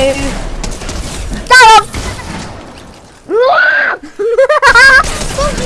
炸了！哇！